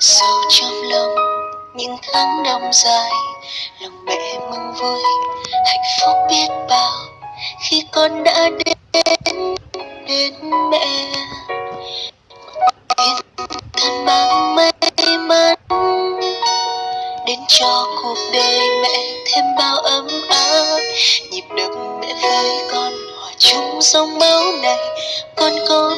sâu trong lòng, những tháng năm dài, lòng mẹ mừng vui hạnh phúc biết bao. Khi con đã đến đến mẹ thiên thần mang may mắn. Đến cho cuộc đời mẹ thêm bao ấm áp. Nhịp đập mẹ với con hòa chung dòng máu này, con có